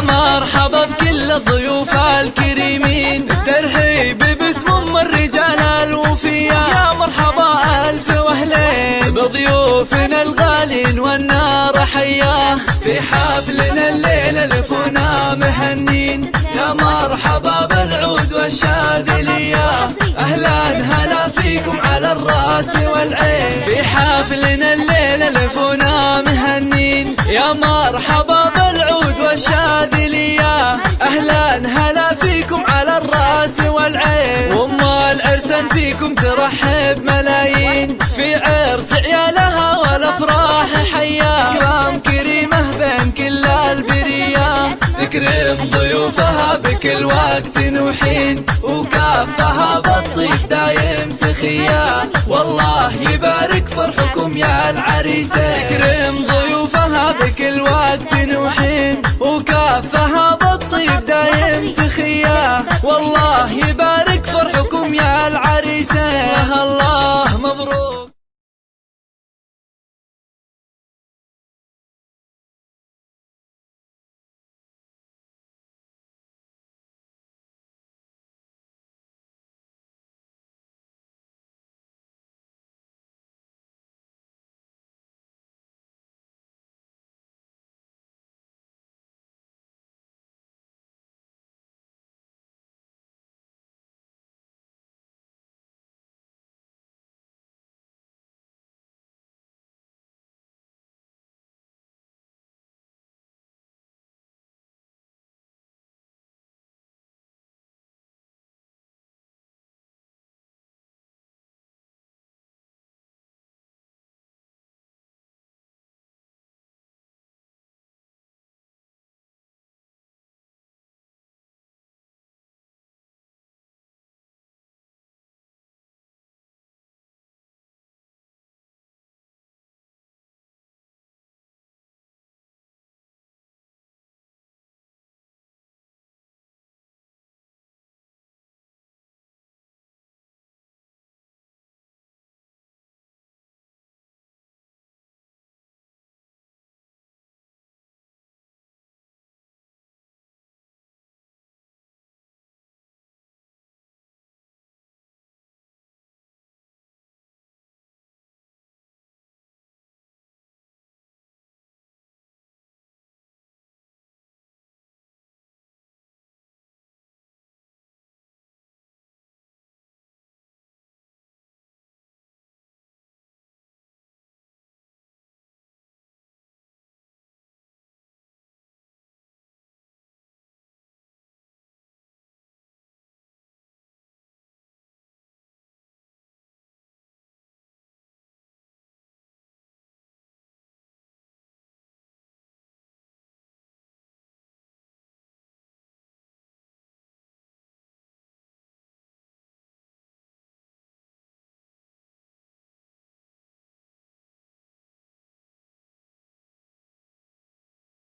مرحبا بكل الضيوف الكريمين. الترحيب باسم أم الرجال الوفية. يا مرحبا ألف وأهلين. بضيوفنا الغالين والنار حياه في حفلنا الليلة لفونا مهنين. يا مرحبا بالعود والشاذلية. أهلا هلا فيكم على الرأس والعين. في حفلنا الليلة لفونا مهنين. يا مرحبا بالعود والشاذلية أهلا هلا فيكم على الرأس والعين. وام العرسان فيكم ترحب ملايين. في عرس عيالها والأفراح حياه كرام كريمة بين كل البرية. تكرم ضيوفها بكل وقت وحين. وكافها بالطيب دايم سخية. والله يبارك فرحكم يا العريسين وحين